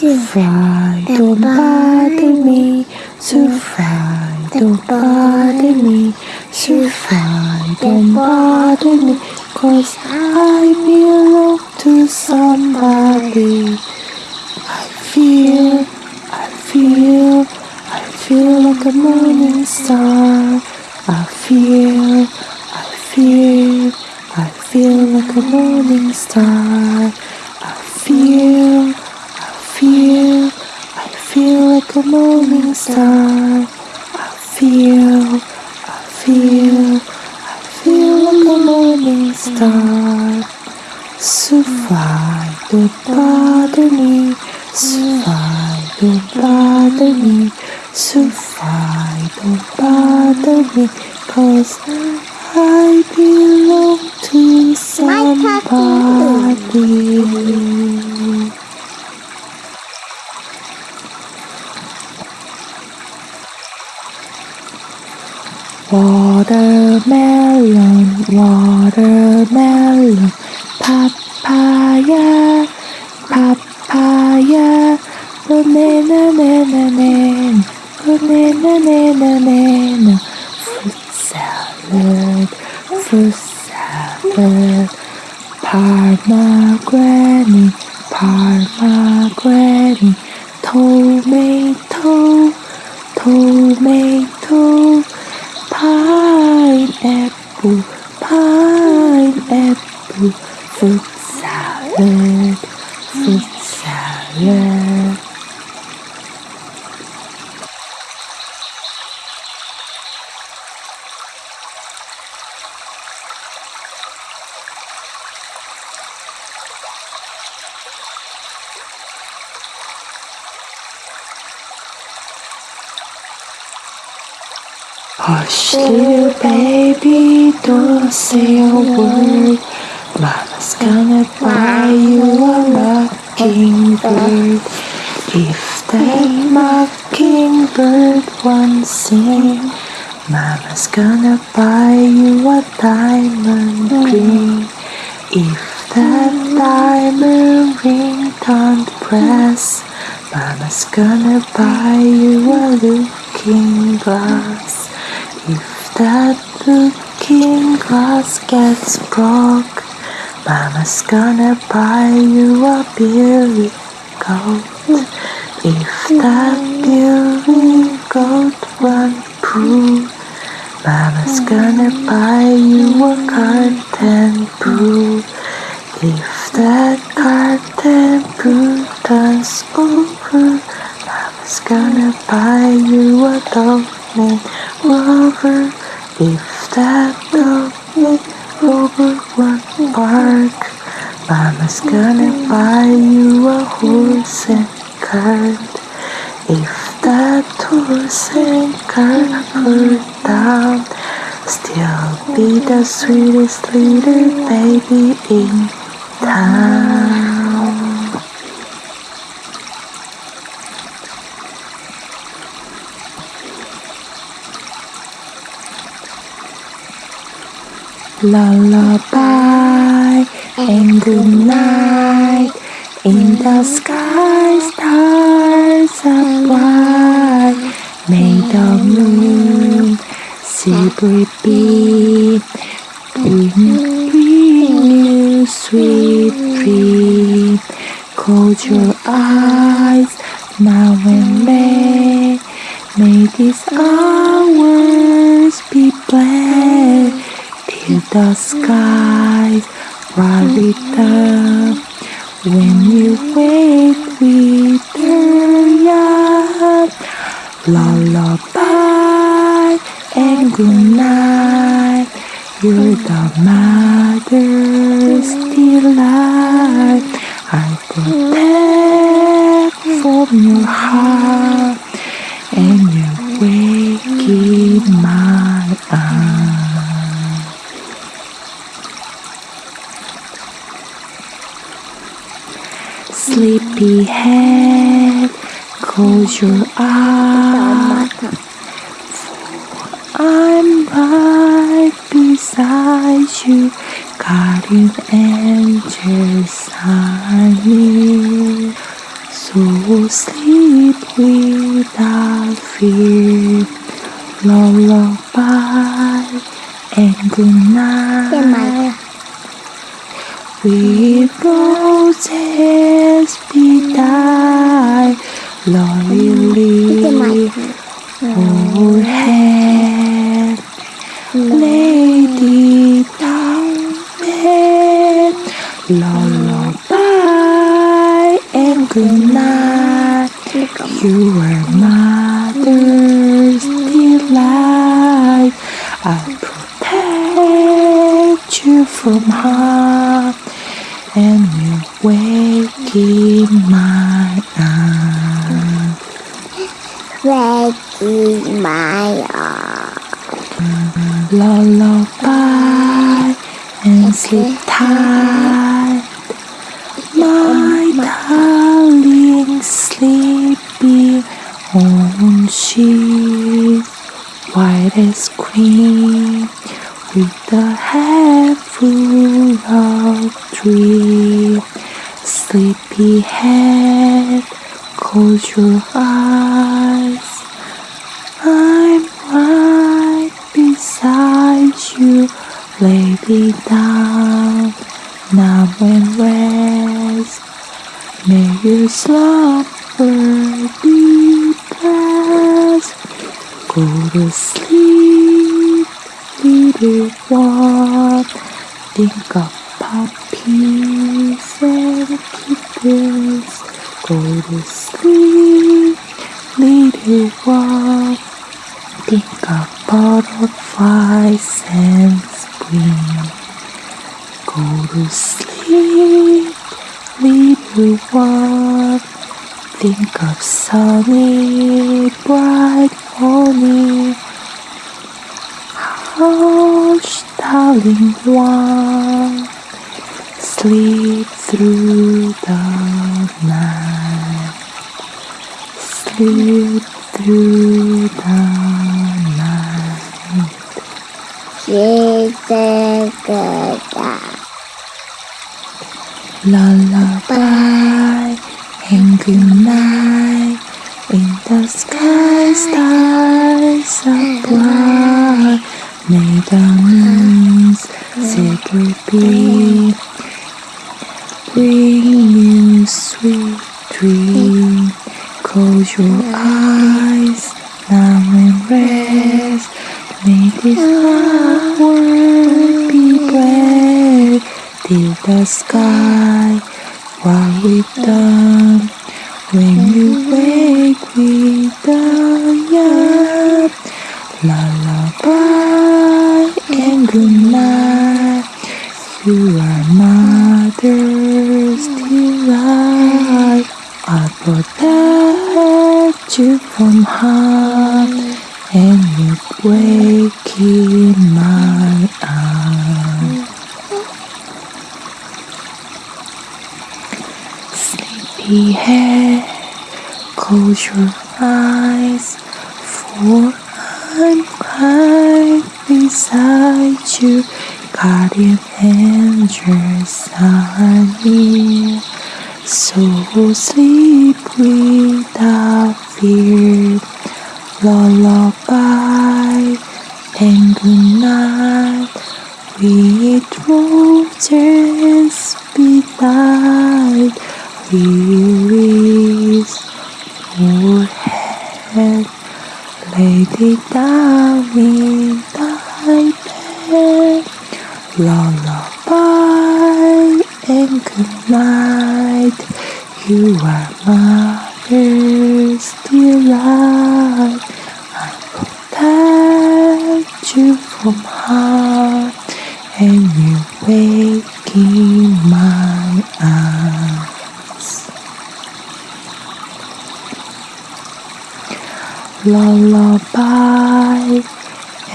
fly, don't bother me. So fly, don't bother me. So fly, don't bother me. Cause I belong to somebody. I feel, I feel, I feel like a morning star. I feel, I feel, I feel like a morning star. I feel, I feel, I a morning star. I feel, I feel, I feel a morning star. So fly, don't bother me. So fly, don't bother me. So fly, don't bother me. Cause I belong to somebody. Watermelon, watermelon, papaya, papaya, banana, banana, banana, banana, banana, banana, fruit salad, fruit salad, pomegranate, pomegranate, tomato, tomato, pineapple, pineapple, fruit salad, fruit salad. Little baby, don't say a word. Mama's gonna buy you a mockingbird. If that mockingbird won't sing, Mama's gonna buy you a diamond ring. If that diamond ring don't press, Mama's gonna buy you a looking glass. If that looking glass gets broke, Mama's gonna buy you a billy goat. If that billy goat won't poo, Mama's gonna buy you a curtain poo. If that curtain poo turns over, Mama's gonna buy you a dog named Rover. If that dog named Rover won't bark, Mama's gonna buy you a horse and cart. If that horse and cart hurt down, still be the sweetest little baby in town. Lullaby and good night. In the sky, stars are bright. May the moon silvery beam you sweet dream. Close your eyes now and then. May these hours be blessed till the skies bright up. When you wake with young lullaby and good night. You're the mother's delight. I protect from your heart and you wake in my arms. Sleepy head, close your eyes. On sheet, white as cream, with a head full of dream. Sleepy head, close your eyes. I'm right beside you, lay me down, now and rest. May your slumber be blessed. Go to sleep, little one. Think of puppies and kittens. Go to sleep, little one. Think of butterflies and spring. Go to sleep, little one think of sunny, bright morning. Hush, darling one, sleep through the night. Sleep through the night. Jesus, good. Lullaby. Bye and good night. In the sky stars are bright may the moon's secret be bring you sweet dreams. Close your eyes Lullaby and good night. You are mother's delight. I protect you from harm and you wake in my arms. Lullaby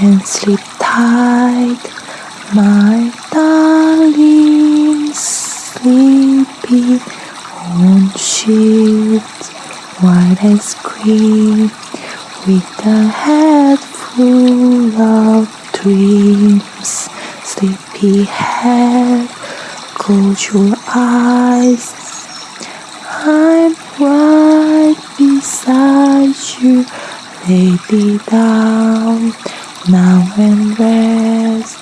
and sleep tight, my darling, sleeping on sheets white as cream, with a head full of dreams. Sleepy head, close your eyes. I'm right beside you. Down now and rest.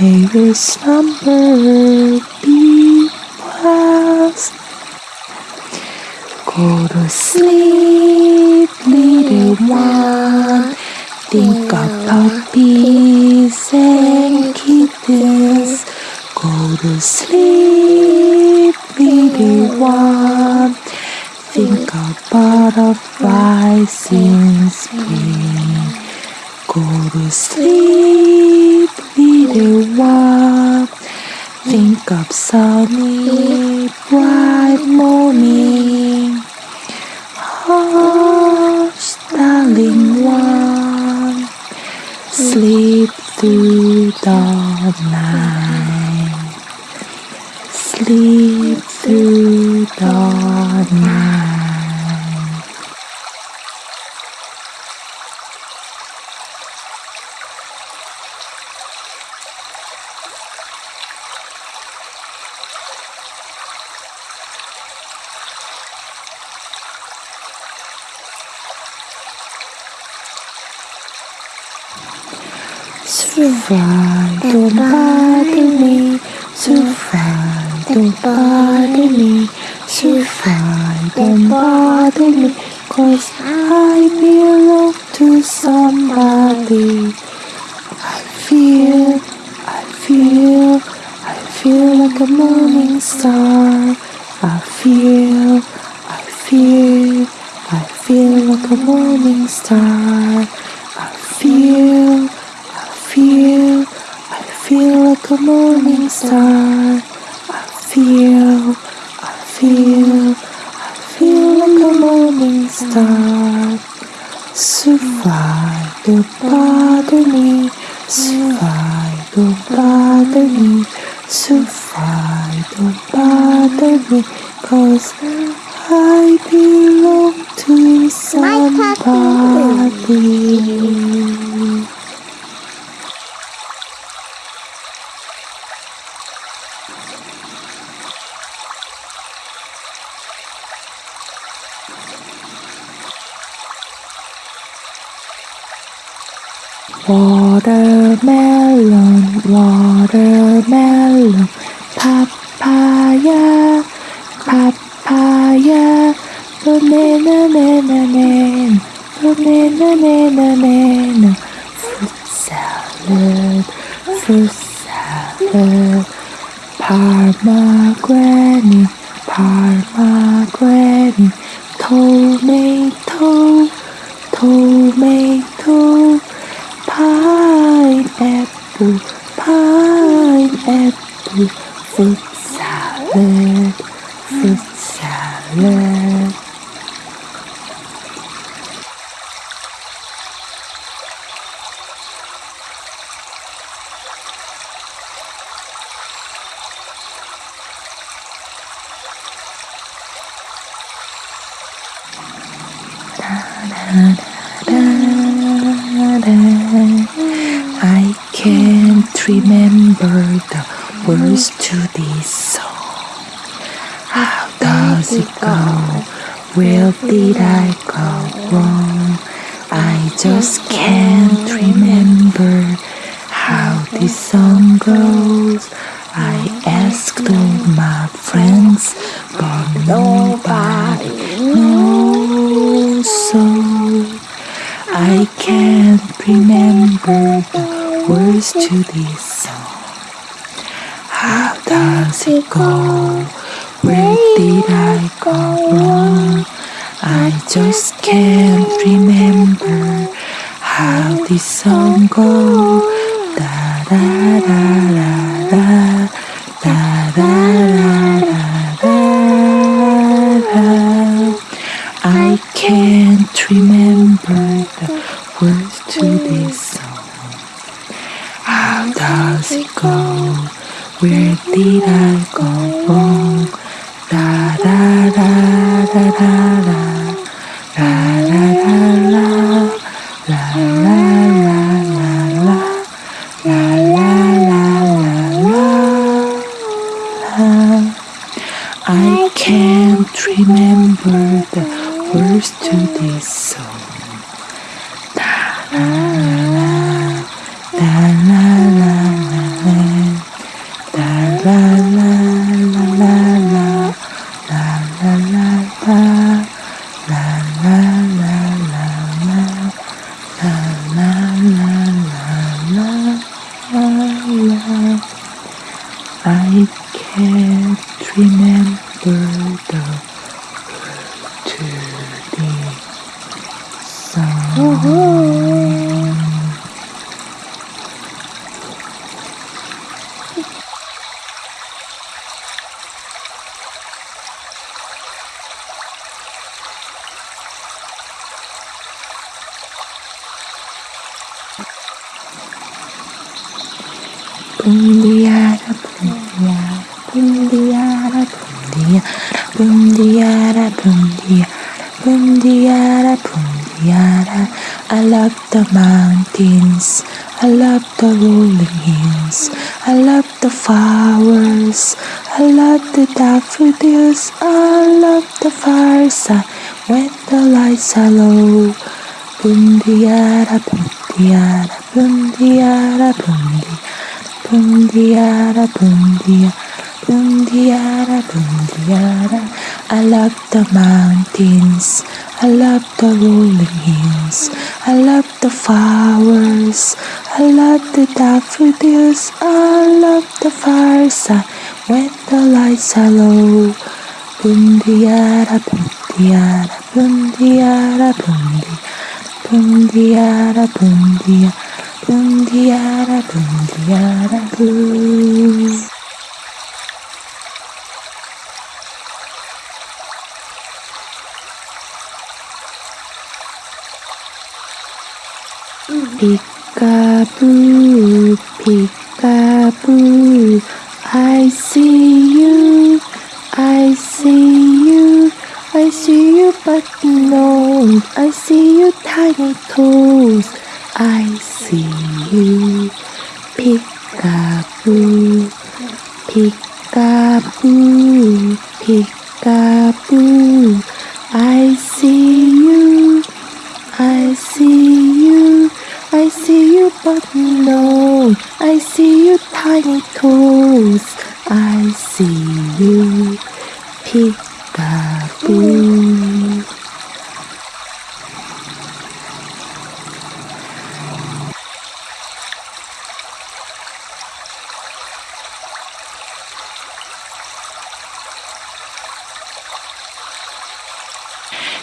May your slumber be blessed. Go to sleep, little one. Think of puppies and kittens. Go to sleep, little one. Think of butterflies in spring. Go to sleep, little one. Think of sunny, bright morning. Hush, darling one. Sleep through the night. Sleep through the night. Survive, don't bother me. Survive, don't bother me. Survive, don't bother me. Cause I belong to somebody. I feel, I feel, I feel like a I feel, I feel, I feel like a morning star. I feel, I feel, I feel like a morning star. I feel, I feel, I feel like a morning star. Survive, don't bother me. Survive, don't bother me. Survive, don't bother me. Cause I belong to somebody. Watermelon, watermelon, papaya, papaya, banana, banana, banana, banana, banana, banana, fruit salad, fruit salad, pomegranate, pomegranate, tomato, tomato, pineapple, pineapple, fruit salad, fruit salad. I can't remember the words to this song. How does it go? Where did I go wrong? I just can't remember how this song goes. I asked all my friends, but nobody knows. So I can't remember the words to this song. How does it go? Where did I go wrong? I just can't remember 어디선고 따라라라라 따라라라라 I can't remember the words to this song How does it go? Where did I go wrong? 라라라라라라 라라라라 love. I can't remember the word to the song. Bundiara, bundiara, bundiara, bundiara, bundiara, bundiara, bundiara. I love the mountains, I love the rolling hills, I love the flowers, I love the daffodils, I love the fireside when the lights are low. Bundiara, bundiara, bundiara, bundiara. Bundiara, bundiara, bundiara, bundiara. I love the mountains, I love the rolling hills, I love the flowers, I love the daffodils, I love the fireside when the lights are low. Bundiara, bundiara, bundiara, bundiara, bundiara, bundiara. Bundiara, bundiara, boo. Peekaboo, peekaboo, I see you, I see you, I see you but no, I see you tiny toes, I see you, peekaboo, peekaboo, I see you, I see you, I see you but no, I see you tiny toes, I see you, peekaboo.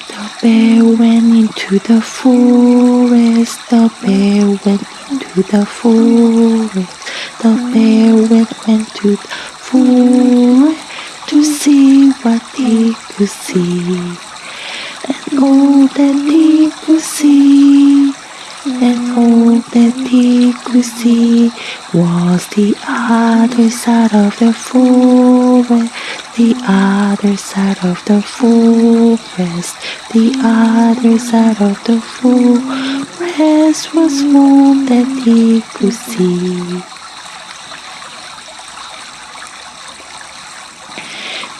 The bear went into the forest. The bear went the forest. The bear went, went to the forest to see what he could see. And all that he could see, and all that he could see was the other side of the forest, the other side of the forest, the other side of the forest was all that he could see.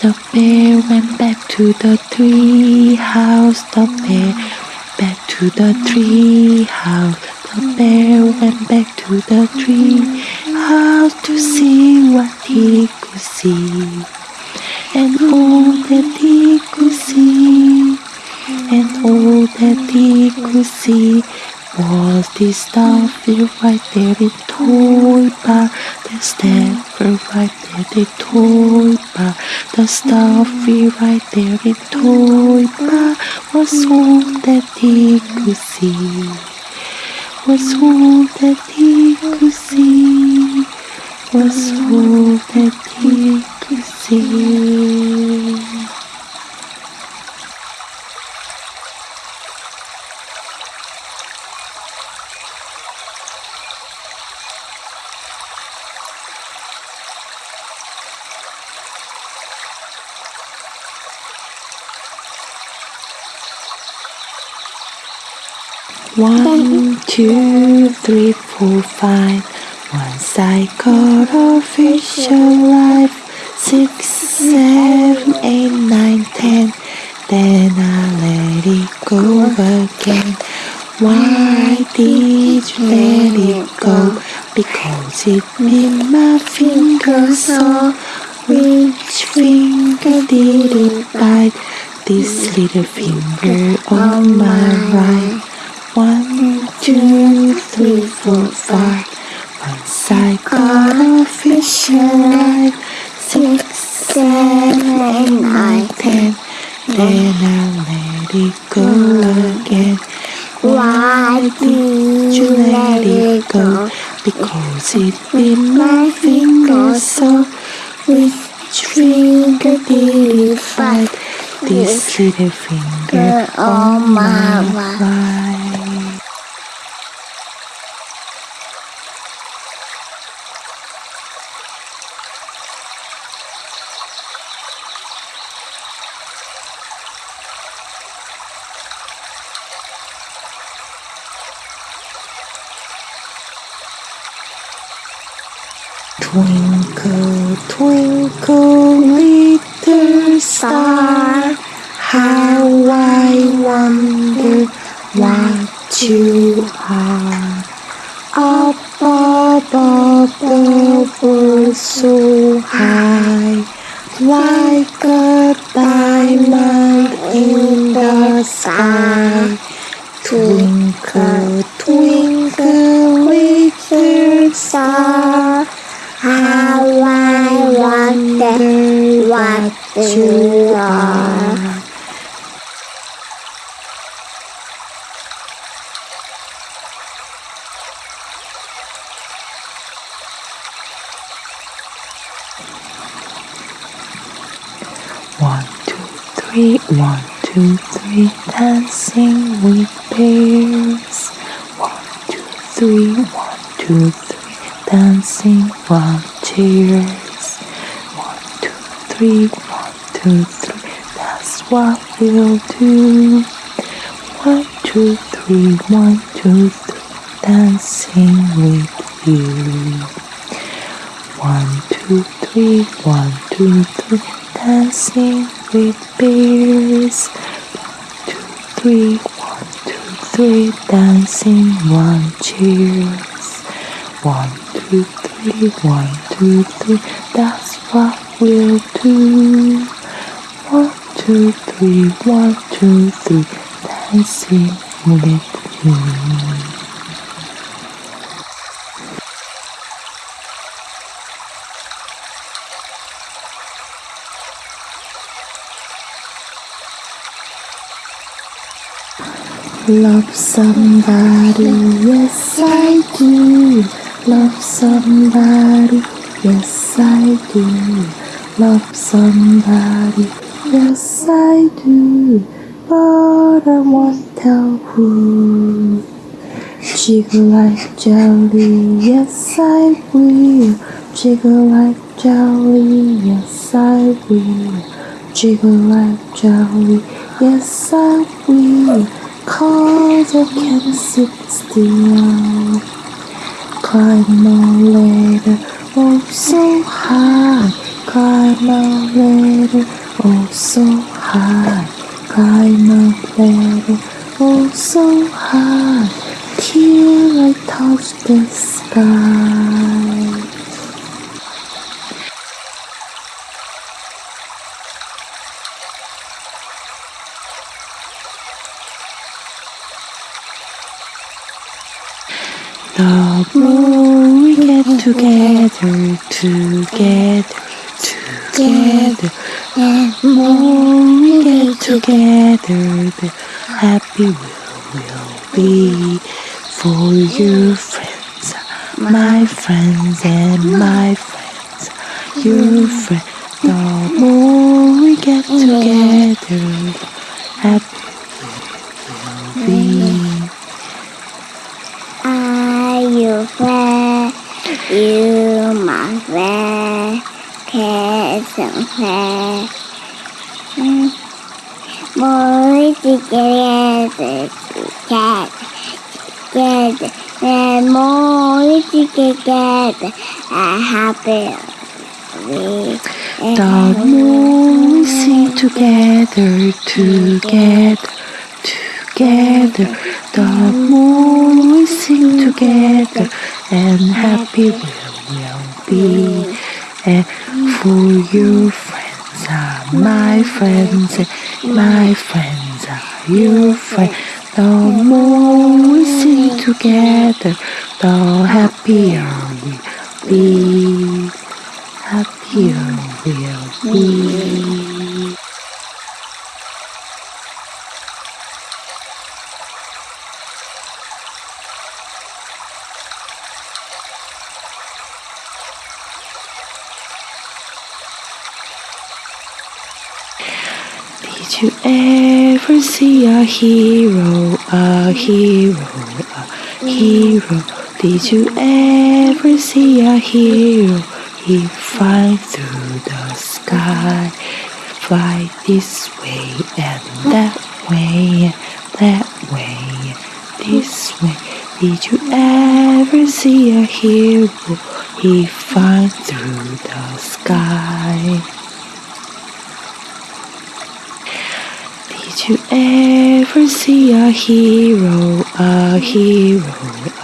The bear went back to the tree house. The bear went back to the tree house. The bear went back to the tree house to see what he could see. And all that he could see, and all that he could see was the staffer right there in toy bar, the staffer right there in toy bar, the staffer right there in toy bar. Was all that he could see, was all that he could see, was all that he could see. One, two, three, four, five. Once I got official life. Six, seven, eight, nine, ten. Then I let it go again. Why did you let it go? Because it in my finger so which finger did it bite? This little finger on my right. One, two, three, four, five. Once I got a fish alive. Six, seven, nine, ten. Then I let it go again. Why did you let it go? Because it bit my finger so which finger did it bite? This little finger on my right. Twinkle, twinkle, little star, how I wonder what you are. Up above the world so high, like a diamond in the sky. Twinkle, twinkle, little star. How I you are. One, two, three, one, two, three, dancing with bears. One, two, three, one, two, three, dancing one cheers. One, two, three, two, three, that's what we'll do. One, two, three, one, two, three, dancing with you. One, two, three, one, two, three, dancing with bears. One, two, three, one, two, three, dancing, one cheers. One, two, three, one, two, three, that's what we'll do. Two, three, one, two, three, dancing with you. Love somebody, yes I do. Love somebody, yes I do. Love somebody, yes I do. But I won't tell who. Jiggle like jelly, yes I will. Jiggle like jelly, yes I will. Jiggle like jelly, yes I will. Cause I can't sit still. Climb a ladder, oh so high. Climb a ladder, oh so high. Climb a ladder, oh so high. Till I touch the sky. The more we get together, together, together, more we get together, the happy we will be. For your friends, my friends, and my friends, your friends. The more we get together, we will be. Are you fair? You my fair, and fair. More together, together, together, and more together, a happy. The more we sing together, together, together, The more we sing together, and happy we will be. And for your friends are my friends, and my friends are your friends. The more we sing together, the happier we'll be. Happier we'll be. Did you ever see a hero, a hero, a hero? Did you ever see a hero? He fly through the sky, fly this way and that way, that way, this way. Did you ever see a hero? He fly through the sky. Did you ever see a hero, a hero,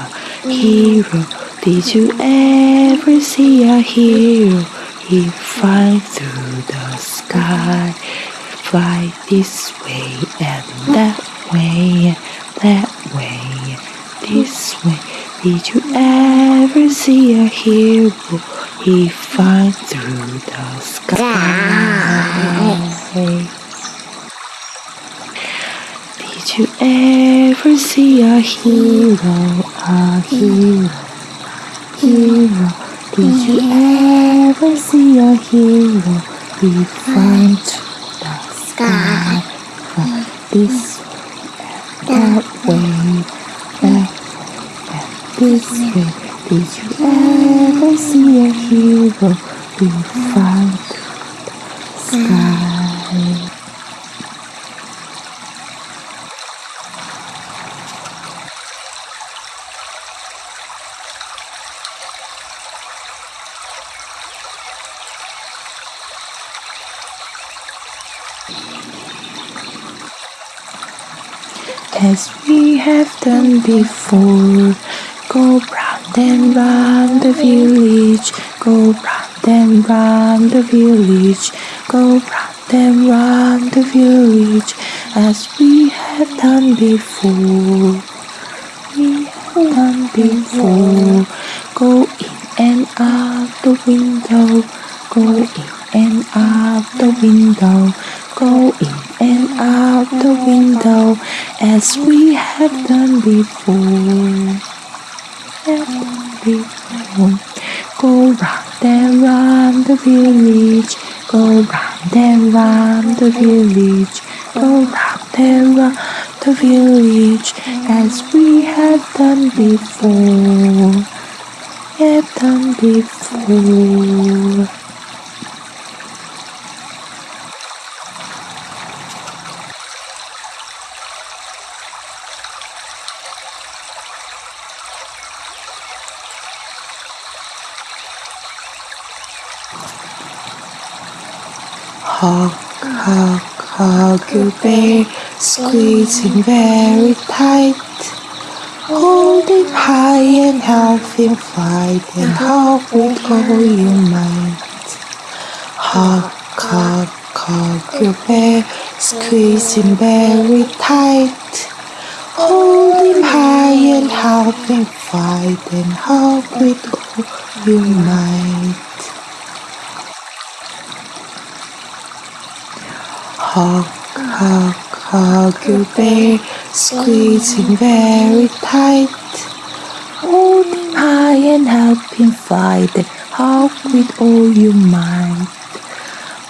a hero? Did you ever see a hero? He flies through the sky, fly this way and that way, that way, this way. Did you ever see a hero? He flies through the sky. Did you ever see a hero, a hero, hero? Did you ever see a hero? He fly through the sky, fly this way that way, that way this way. Did you ever see a hero? He fly through the sky. as we have done before. Go round and round the village, go round and round the village, go round and round the village, as we have done before. We have done before. Go in and out the window, go in and out the window, go in and out the window as we have done before. Before. Go round and round the village, go round and round the village, go round and round the village as we have done before. Have done before. Hug, hug, your bear, squeezing very tight. Hold him high and help him fight and hug with all your might. Hug, hug, hug your squeezing very tight. Hold him high and help him fight and hug with all your might. Hug, hug, hug your bear, squeezing very tight. Hold high and help him fight hug with all your might.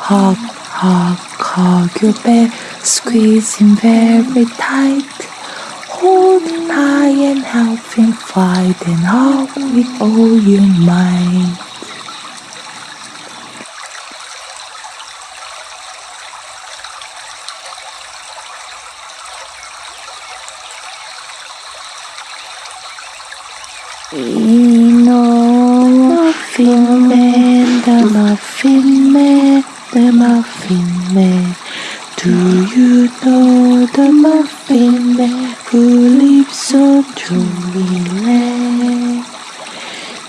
Hug, hug, hug your bear, squeezing very tight. Hold high and help him fight and hug with all your might. We know Muffin Man, the Muffin Man, the Muffin Man. Do you know the Muffin Man who lives on Dreamland.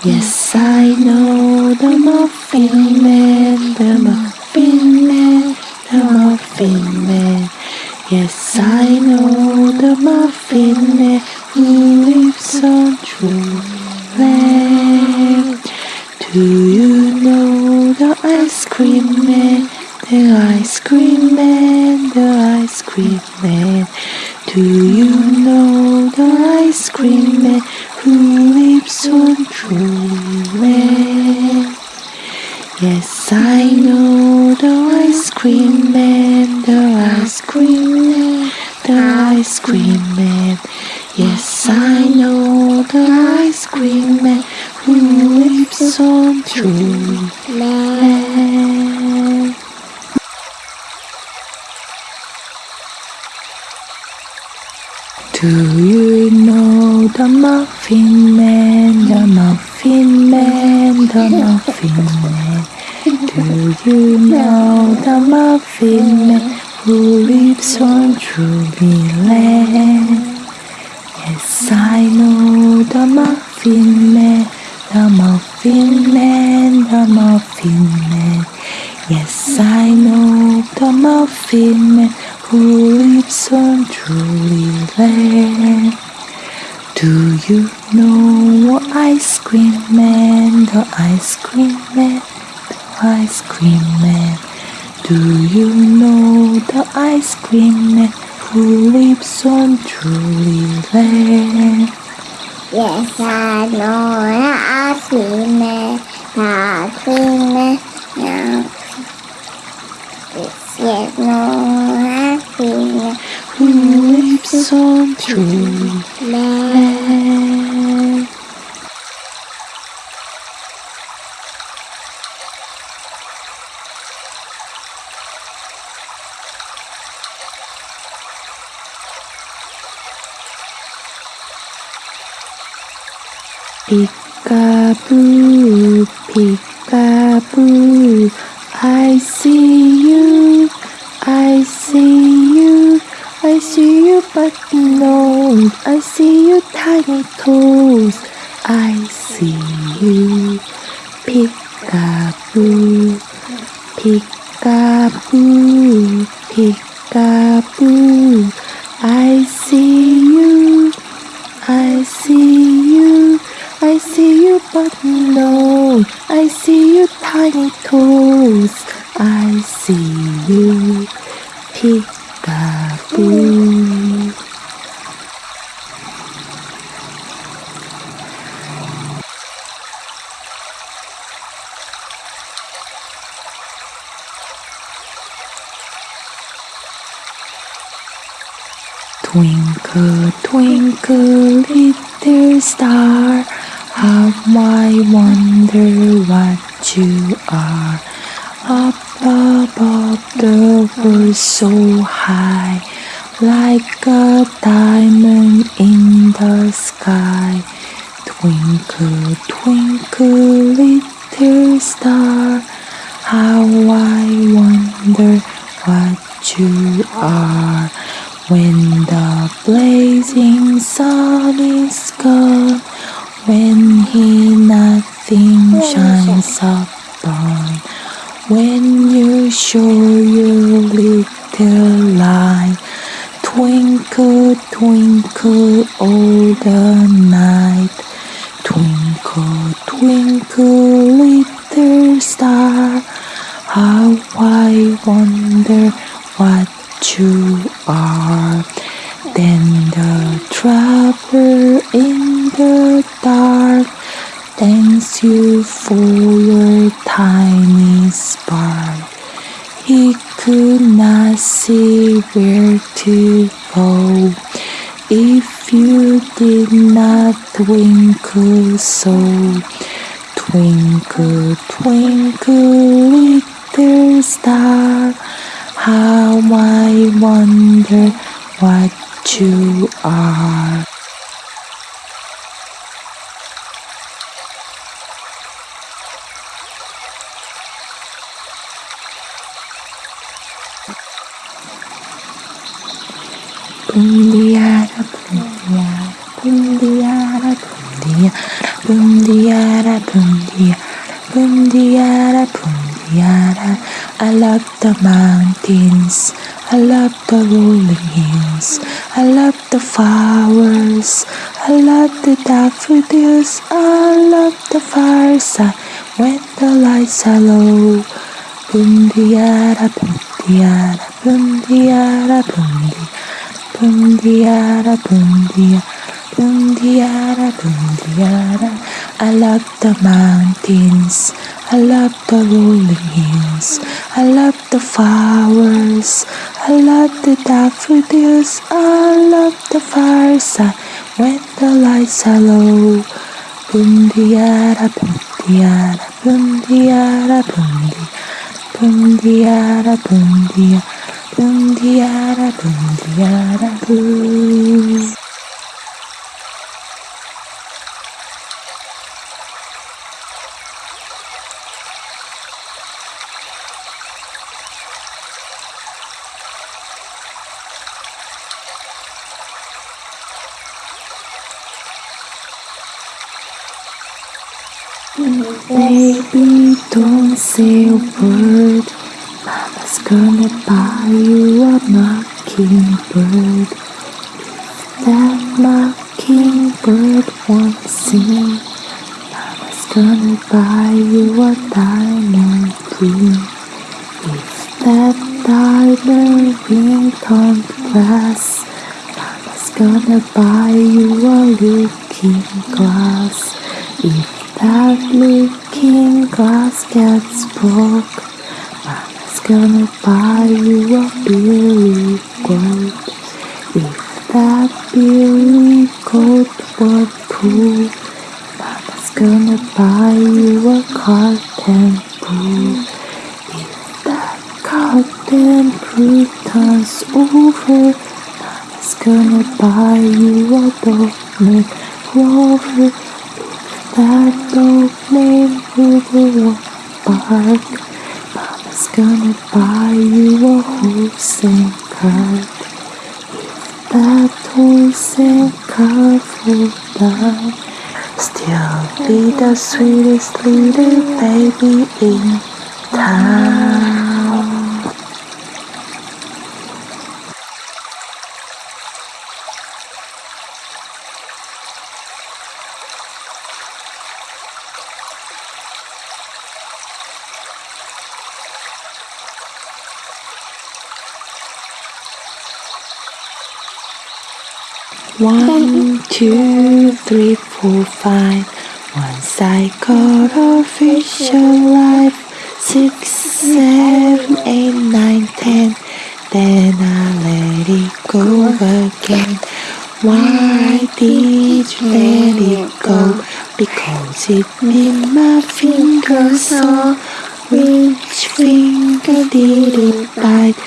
Yes, I know the Muffin Man, the Muffin Man, the Muffin Man. Yes, I know the Muffin Man who lives on Dreamland. Do you know the ice cream man? The ice cream man, the ice cream man. Do you know the ice cream man who lives on Dreamland? Yes, I know the ice cream man, the ice cream man, the ice cream man. Yes, I know the ice cream man who lives on Dreamland. Do you know the Muffin Man, the Muffin Man, the Muffin Man? Do you know the Muffin Man who lives on Dreamland? Yes, I know the Muffin Man, the Muffin Man, the Muffin Man. Yes, I know the Muffin Man who lives on Dreamland. Do you know the ice cream man, the ice cream man, the ice cream man? Do you know the ice cream man who lives on Dreamland? Yes, I know the ice cream man, the ice cream man, yeah. Yes, no Who lives on Dreamland? man. Peekaboo, peekaboo, I see you, I see you, I see you but no, I see you tiny toes, I see you, peekaboo, peekaboo, peekaboo, I see you, I see you, I see you, but no, I see you tiny toes. I see you, peekaboo. Twinkle, twinkle, little star, how I wonder what you are. Up above the world so high, like a diamond in the sky. Twinkle, twinkle, little star, how I wonder what you are. When the blazing sun is gone, when he nothing shines upon, when you show your little light, twinkle, twinkle all the night. Twinkle, twinkle, little star, how I wonder what you are. Then the traveler in the dark thanks you for your tiny spark. He could not see where to go if you did not twinkle so. Twinkle, twinkle, little star, how I wonder what you are. Boom diara, boom diara, boom diara, boom diara, boom diara, boom diara. I love the mountains, I love the rolling hills, I love the flowers, I love the daffodils, I love the fireside when the lights are low. Boom diara, boom diara, boom diara, boom diara. Boom diara, boom diara, boom diara, boom diara. I love the mountains, I love the rolling hills, I love the flowers, I love the daffodils, I love the fireside when the lights are low. Boom diara, boom diara, boom diara, boom diara, boom diara, boom diara. Boom diara, boom diara, boom. Baby, don't say a word. Mama's gonna buy you a mockingbird. If that mockingbird won't sing, Mama's gonna buy you a diamond ring. If that diamond ring can't glass, Mama's gonna buy you a looking glass. If that looking glass gets broke, Mama's gonna buy you a billy goat. If that billy goat won't pool, Mama's gonna buy you a cotton pool. If that cotton pool turns over, Mama's gonna buy you a dog Rover. Named Rover won't bark, Mama's gonna buy you a horse and cart. If that horse and cart fall down, still be the sweetest little baby in town. One, two, three, four, five. Once I got a fish alive. Six, seven, eight, nine, ten. Then I let it go again. Why did you let it go? Because it made my finger sore. Which finger did it bite?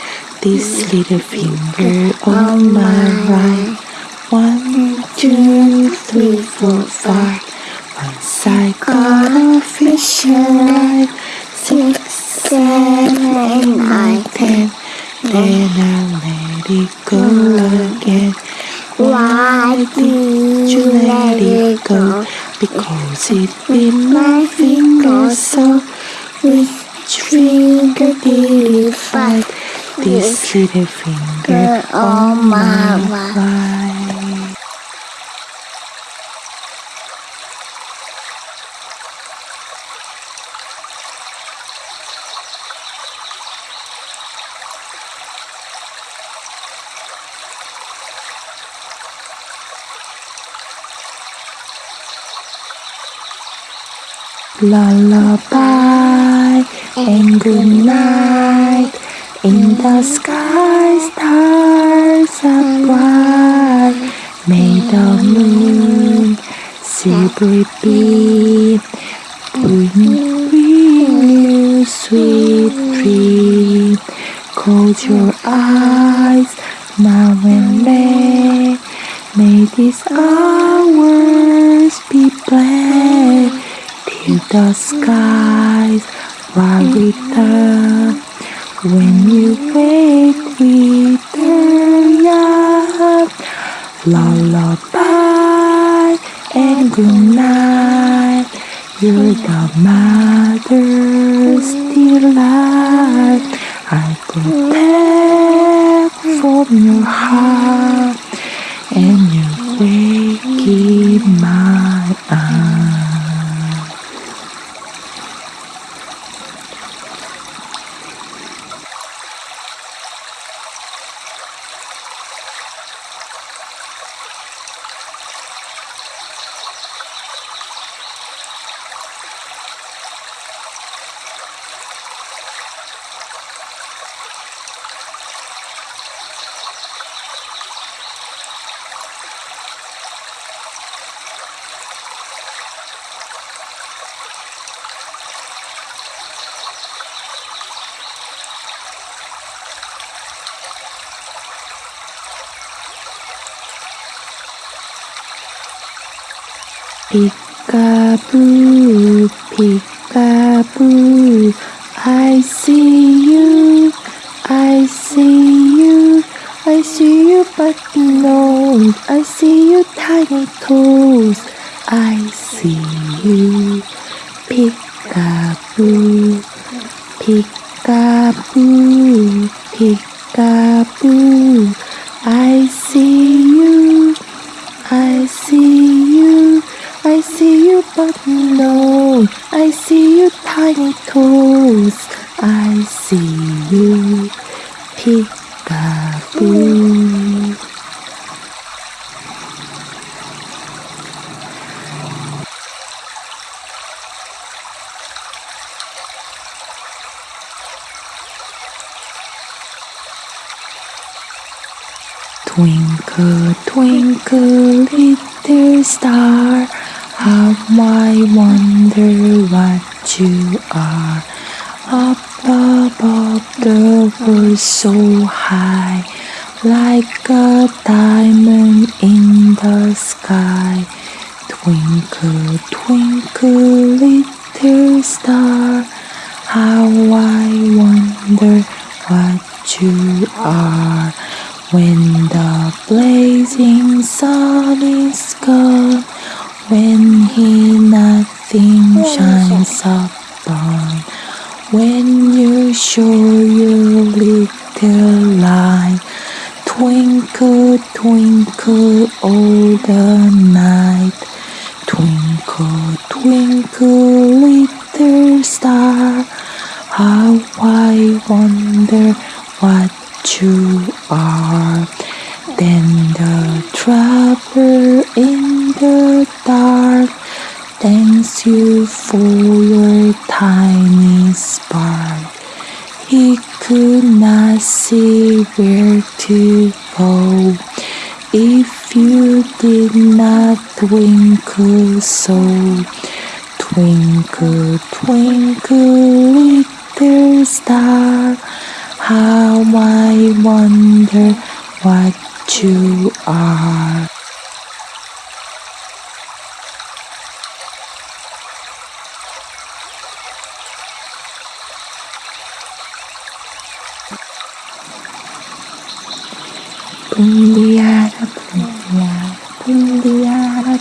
This little finger on my right. One, two, three, four, five. Once I got a fish alive. Six, seven, eight, nine, ten. Then I let it go again. Why did you let it go? Because it bit my finger so. Which finger did it bite? This little finger on my right. Lullaby and good night. In the sky, stars are bright. May the moon silvery beam bring, bring you sweet dream. Close your eyes now and then. May these hours be blessed the skies while we return. When you wake with the young lullaby and good night. You're the mother's delight. I back from your heart, and you wake in my arms. Peekaboo, peekaboo, I see you, I see you, I see you but no, I see you tiny toes, I see you, peekaboo, Twinkle, twinkle, little star, how I wonder what you are. Up above the world so high, like a diamond in the sky. Twinkle, twinkle, little star, how I wonder what you are. When the blazing sun is gone, when he nothing oh, shines upon, when you show your little light, twinkle, twinkle all the night. Twinkle, twinkle, little star, how I wonder what you are. Then the traveler in the dark thanks you for your tiny spark. He could not see where to go if you did not twinkle so. Twinkle, twinkle, little star, how I wonder what you are. Bundiara, bundiara, bundiara,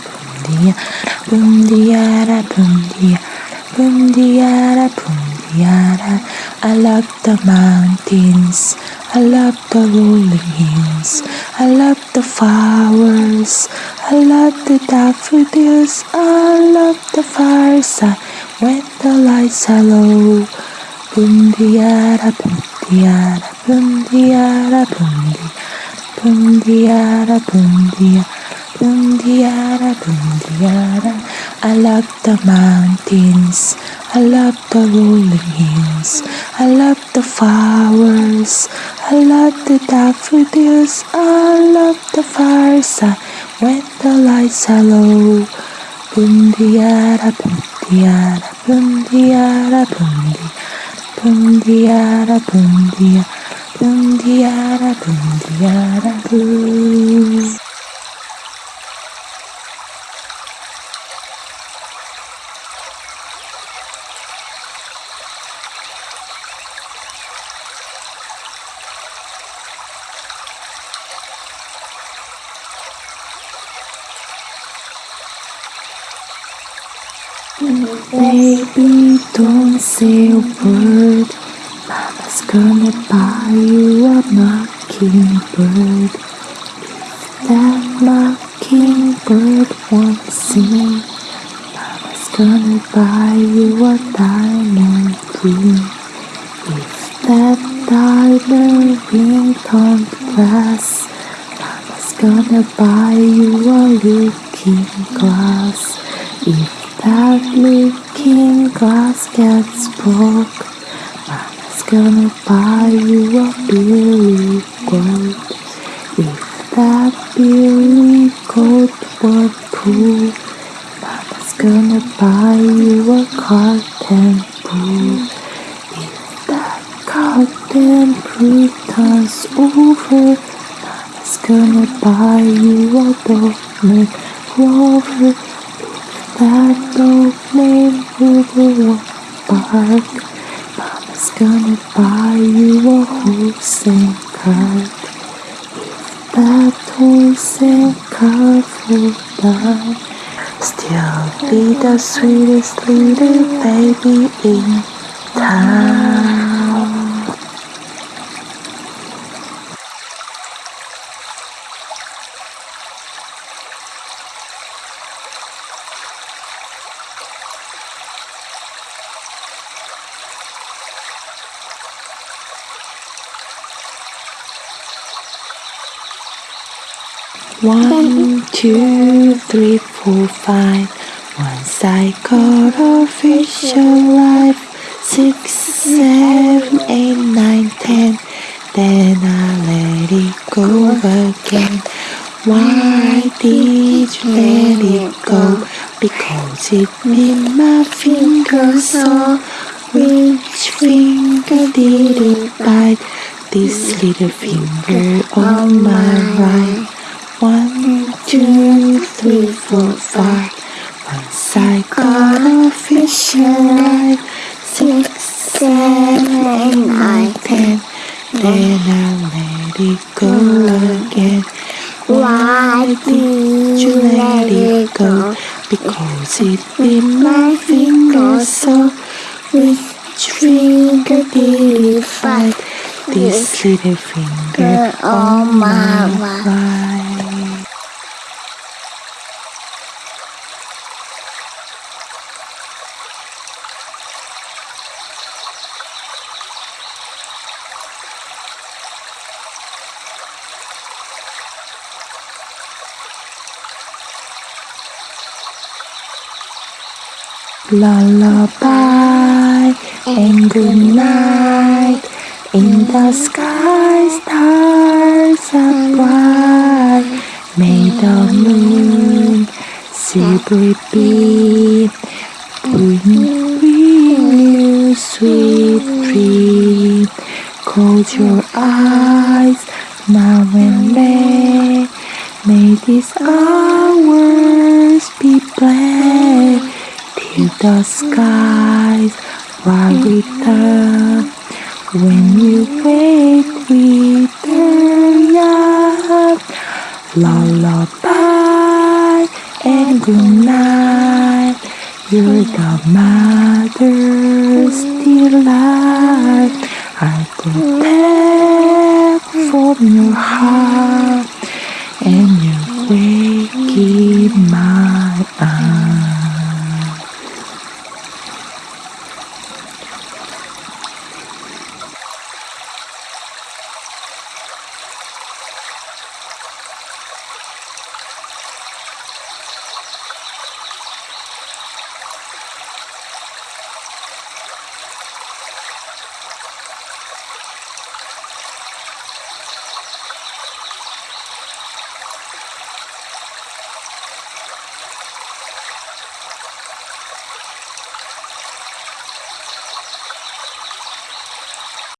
bundiara, bundiara, bundiara, bundiara, bundiara. I love the mountains, I love the rolling hills, I love the flowers, I love the daffodils, I love the fireside when the lights are low. Bundiara, bundiara, bundiara, bundiara. Bundiara, bundia, bundiara, bundiara. I love the mountains, I love the rolling hills, I love the flowers, I love the daffodils, I love the fireside when the lights are low. Bundiara, bundiara, bundiara, bundia, bundiara, bundia. Bundiara, bundiara, boo. Baby, don't say a word. Mama's gonna buy you a mockingbird. If that mockingbird won't sing, Mama's gonna buy you a diamond ring. If that diamond ring don't glass, Mama's gonna buy you a looking glass. If that looking glass gets broke, Mama's gonna buy you a billy goat. If that billy goat won't poo, Mama's gonna buy you a cotton proof. If that cotton proof turns over, Mama's gonna buy you a Doberman Rover. If that Doberman Rover won't bark, Mama's gonna buy you a horse and cart. That horse and cart down, still be the sweetest little baby in town. One, two, three, four, five. Once I got a fish alive. Six, seven, eight, nine, ten. Then I let it go again. Why did you let it go? Because it bit my finger so. Which finger did it bite? This little finger on my right. One, two, three, four, five. Once I got a fish alive. Six, seven, eight, nine, ten. Then I let it go again. Why did you let it go? Because it bit my finger so. Which finger did it bite? This little finger on my right. Lullaby and good night. In the sky, stars are bright. May the moon silvery beam bring, you sweet dream. Close your eyes now and then. May these hours be blessed the skies while return. When you wake with the young, lullaby and good night. You're the mother's delight. I protect from your heart, and you wake in my arms.